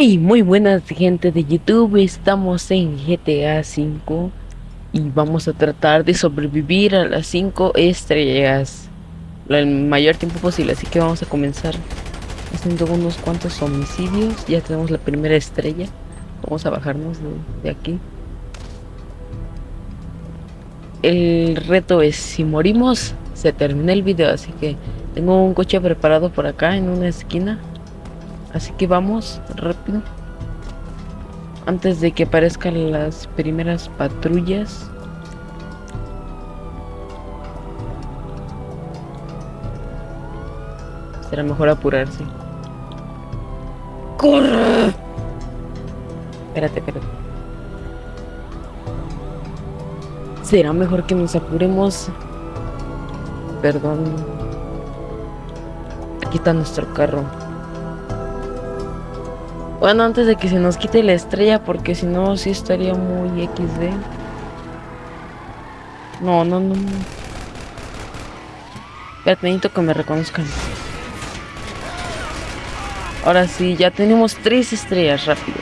Y muy buenas gente de YouTube, estamos en GTA V y vamos a tratar de sobrevivir a las 5 estrellas el mayor tiempo posible, así que vamos a comenzar haciendo unos cuantos homicidios, ya tenemos la primera estrella, vamos a bajarnos de, de aquí. El reto es si morimos se termina el video, así que tengo un coche preparado por acá en una esquina. Así que vamos rápido. Antes de que aparezcan las primeras patrullas. Será mejor apurarse. ¡Corre! Espérate, espérate. Será mejor que nos apuremos. Perdón. Aquí está nuestro carro. Bueno, antes de que se nos quite la estrella, porque si no, sí estaría muy XD. No, no, no. Espérate, necesito que me reconozcan. Ahora sí, ya tenemos tres estrellas, rápido.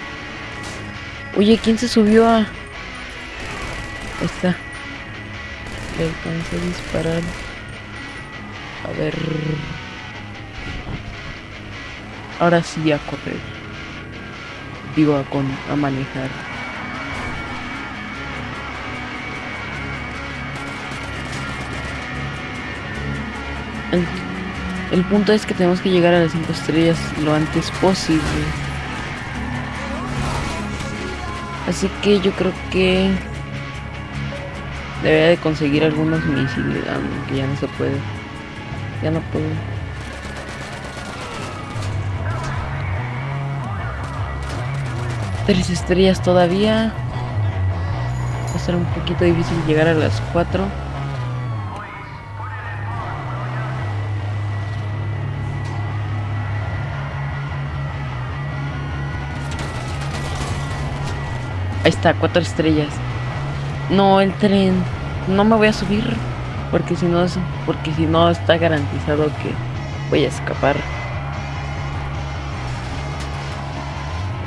Oye, ¿quién se subió a...? Ahí está. Le alcancé a disparar. A ver... Ahora sí a correr. A, manejar. El, el punto es que tenemos que llegar a las 5 estrellas lo antes posible. Así que yo creo que debería de conseguir algunos misiles, aunque ya no se puede. Ya no puedo. Tres estrellas todavía. Va a ser un poquito difícil llegar a las 4. Ahí está, cuatro estrellas. No, el tren. No me voy a subir. Porque si no. Porque si no está garantizado que voy a escapar.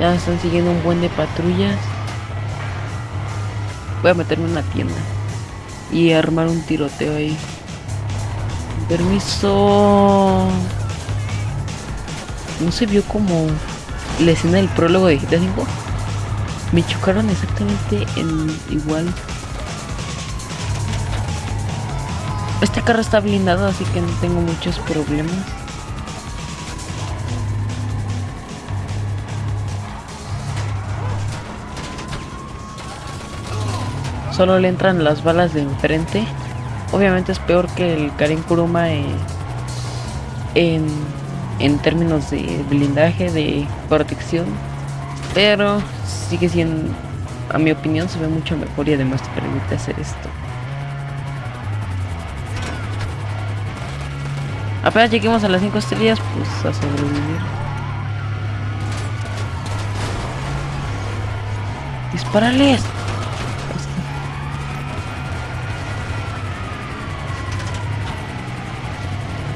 Ya están siguiendo un buen de patrullas. Voy a meterme en una tienda. Y armar un tiroteo ahí. Permiso. No se vio como la escena del prólogo de GTA 5. Me chocaron exactamente en igual. Este carro está blindado, así que no tengo muchos problemas. Solo le entran las balas de enfrente. Obviamente es peor que el Karin Kuruma eh, en, en términos de blindaje, de protección. Pero sigue siendo, a mi opinión, se ve mucho mejor y además te permite hacer esto. Apenas lleguemos a las 5 estrellas, pues a sobrevivir. ¡Disparales!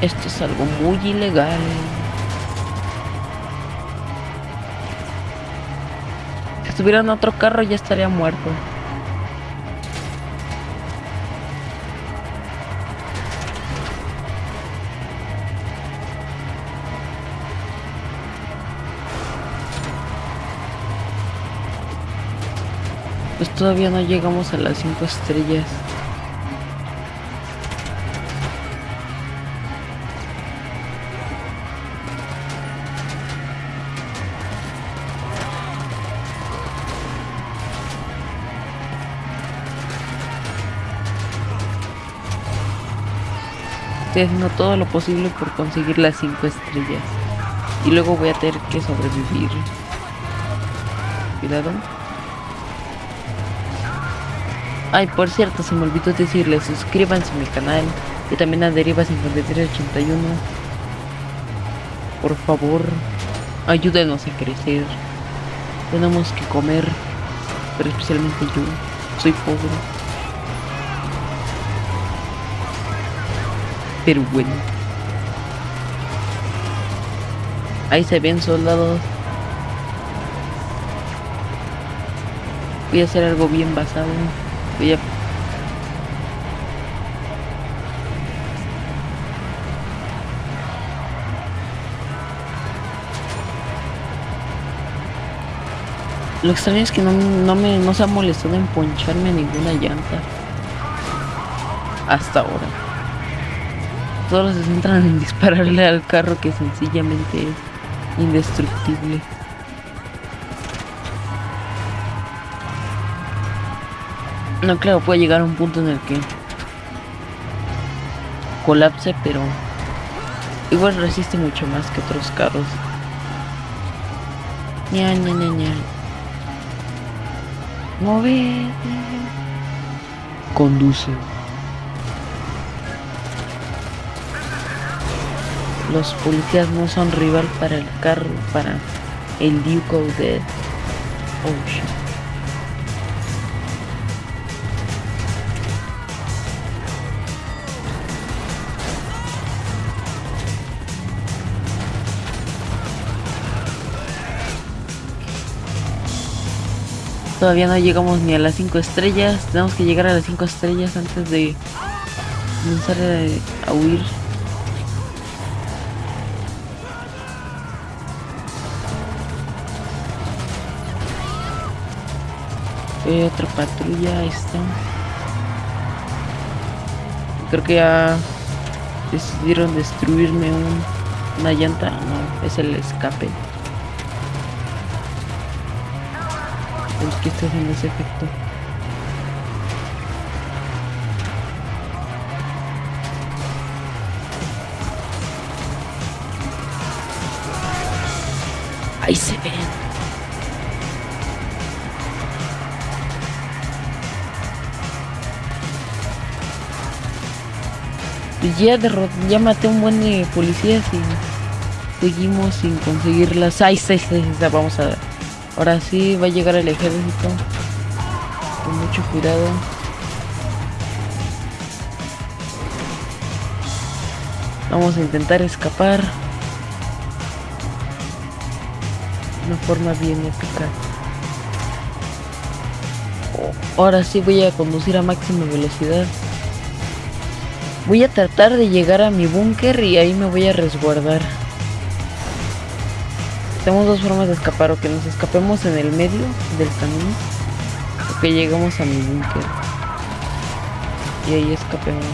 Esto es algo muy ilegal. Si estuviera en otro carro ya estaría muerto. Pues todavía no llegamos a las 5 estrellas. Estoy haciendo todo lo posible por conseguir las 5 estrellas. Y luego voy a tener que sobrevivir. Cuidado. Ay, por cierto, se me olvidó decirles, suscríbanse a mi canal y también a Deriva 5381. Por favor, ayúdenos a crecer. Tenemos que comer, pero especialmente yo, soy pobre. Pero bueno. Ahí se ven soldados. Voy a hacer algo bien basado. Voy a Lo extraño es que no, no me no se ha molestado en poncharme ninguna llanta. Hasta ahora. Todos se centran en dispararle al carro que sencillamente es indestructible. No, claro, puede llegar a un punto en el que colapse, pero igual resiste mucho más que otros carros. Ña, ña, ña, ña. Mueve. Conduce. Los policías no son rival para el carro, para el Duke of. Oh shit. Todavía no llegamos ni a las 5 estrellas. Tenemos que llegar a las 5 estrellas antes de comenzar a, a huir. Eh, otra patrulla, está. Creo que ya decidieron destruirme un, una llanta. No, es el escape. Es que está haciendo ese efecto. Ahí se ven. Pues ya, ya maté un buen de policías y seguimos sin conseguirlas. Ahí está, vamos a Ahora sí va a llegar el ejército. Con mucho cuidado. Vamos a intentar escapar. Una forma bien épica. Ahora sí voy a conducir a máxima velocidad. Voy a tratar de llegar a mi búnker y ahí me voy a resguardar. Tenemos dos formas de escapar, o que nos escapemos en el medio del camino, o que lleguemos a mi búnker. Y ahí escapemos.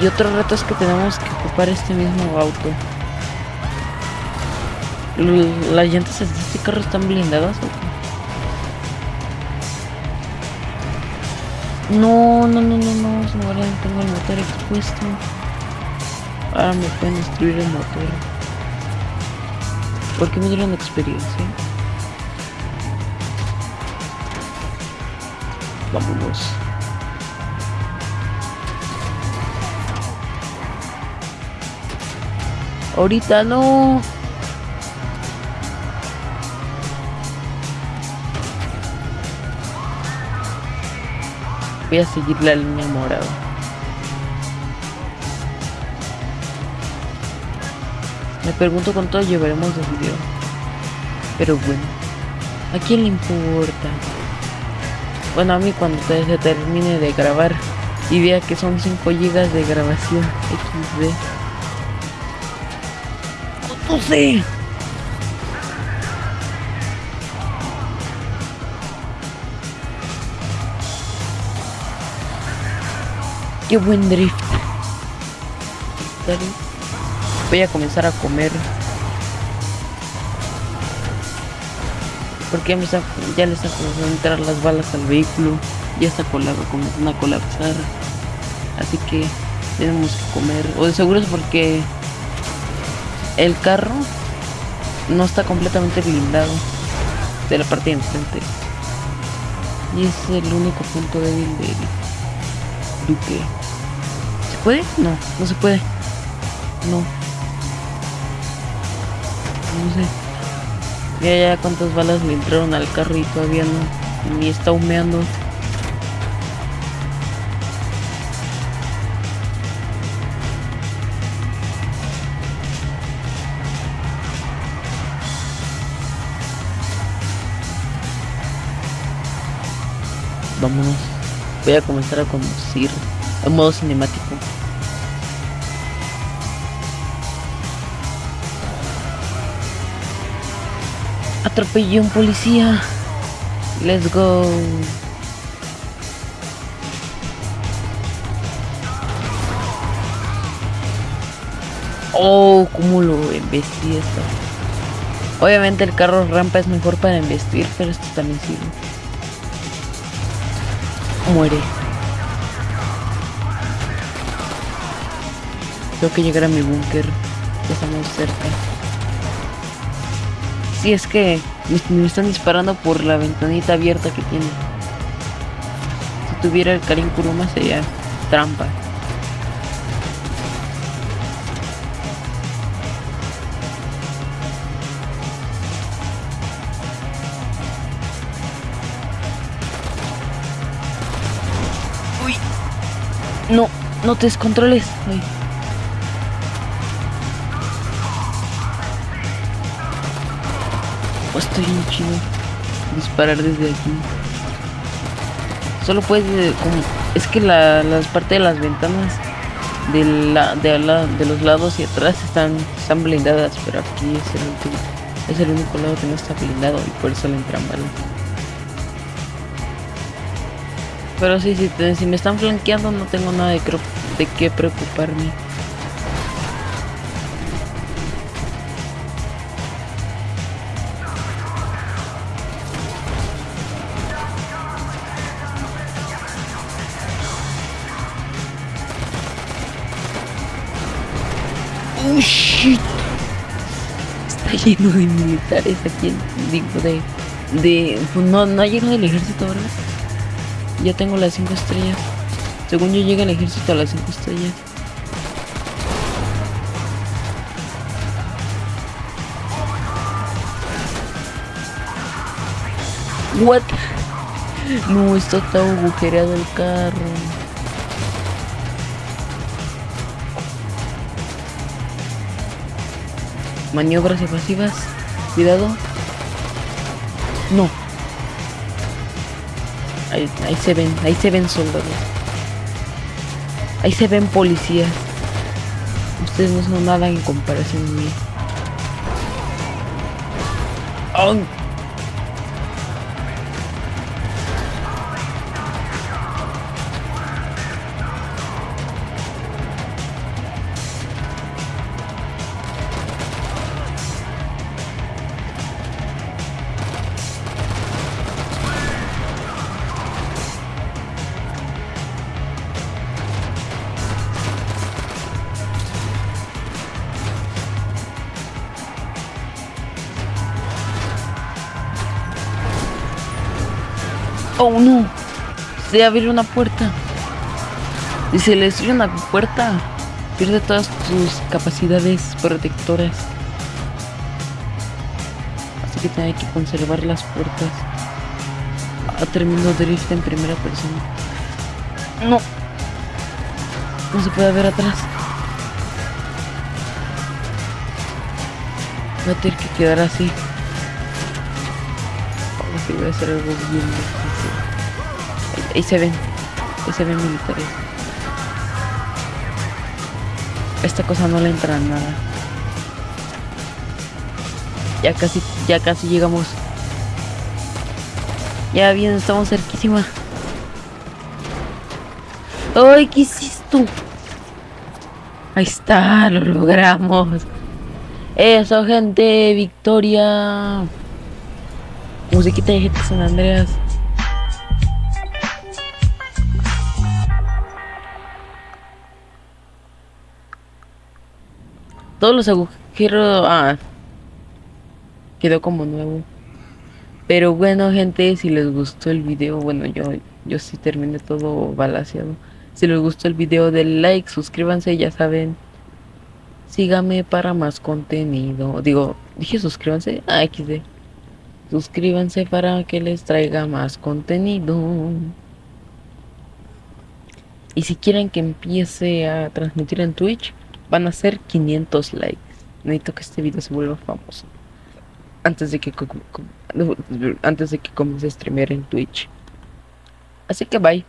Y otro reto es que tenemos que ocupar este mismo auto. ¿Las llantas de este carro están blindadas No, no, no, no, no, se me va a- tengo el motor expuesto. Ahora me pueden destruir el motor. ¿Por qué me dieron experiencia? Vámonos. Ahorita no. Voy a seguir la línea morada. Me pregunto cuánto llevaremos de video. Pero bueno, ¿a quién le importa? Bueno, a mí cuando se termine de grabar y vea que son 5 GB de grabación XD. ¡No! ¡Qué buen drift! Voy a comenzar a comer. Porque ya, ya le están comenzando a entrar las balas al vehículo. Ya está comenzando a colapsar. Así que tenemos que comer. O de seguro es porque el carro no está completamente blindado de la parte de enfrente. Y es el único punto débil del duque. ¿Se puede? No, no se puede. No. No sé. Mira ya cuántas balas me entraron al carro y todavía no. Ni está humeando. Vámonos. Voy a comenzar a conducir en modo cinemático. Atropellé un policía. Let's go. Oh, cómo lo embestí esto. Obviamente el carro rampa es mejor para embestir, pero esto también sirve. Muere. Tengo que llegar a mi búnker. Ya estamos cerca. Si es que me, me están disparando por la ventanita abierta que tiene. Si tuviera el Karin Kuruma sería trampa. No, no te descontroles. Oh, estoy bien chido. Disparar desde aquí. Solo puedes eh, es que la, las partes de las ventanas de, los lados y atrás están, están blindadas, pero aquí es el último, es el único lado que no está blindado y por eso le entran. Pero sí, si, si me están flanqueando no tengo nada de, qué preocuparme. Oh shit. Está lleno de militares aquí, digo, de, de, pues no, no ha llegado el ejército, ¿verdad? Ya tengo las 5 estrellas. Según yo llega el ejército a las 5 estrellas. What? No, está todo agujereado el carro. Maniobras evasivas. Cuidado. No. Ahí, se ven, ahí se ven soldados. Ahí se ven policías. Ustedes no son nada en comparación a mí. ¡Ay! Oh no. Se abre una puerta. Si se le destruye una puerta, pierde todas sus capacidades protectoras. Así que tiene que conservar las puertas. Ah, termino drift en primera persona. No. No se puede ver atrás. Voy a tener que quedar así. Que voy a hacer algo bien difícil. Ahí, se ven. Ahí se ven militares. Esta cosa no le entra nada. Ya casi, ya casi llegamos. Ya bien, estamos cerquísima. ¡Ay, qué hiciste! Ahí está, lo logramos. Eso, gente, victoria. Musiquita de gente San Andreas. Todos los agujeros. Ah. Quedó como nuevo. Pero bueno, gente, si les gustó el video, bueno, yo, yo sí terminé todo balaseado. Si les gustó el video, denle like, suscríbanse, ya saben. Síganme para más contenido. Digo, dije suscríbanse. Ah, XD. Suscríbanse para que les traiga más contenido. Y si quieren que empiece a transmitir en Twitch, van a ser 500 likes. Necesito que este video se vuelva famoso. Antes de que antes de que comience a streamear en Twitch. Así que bye.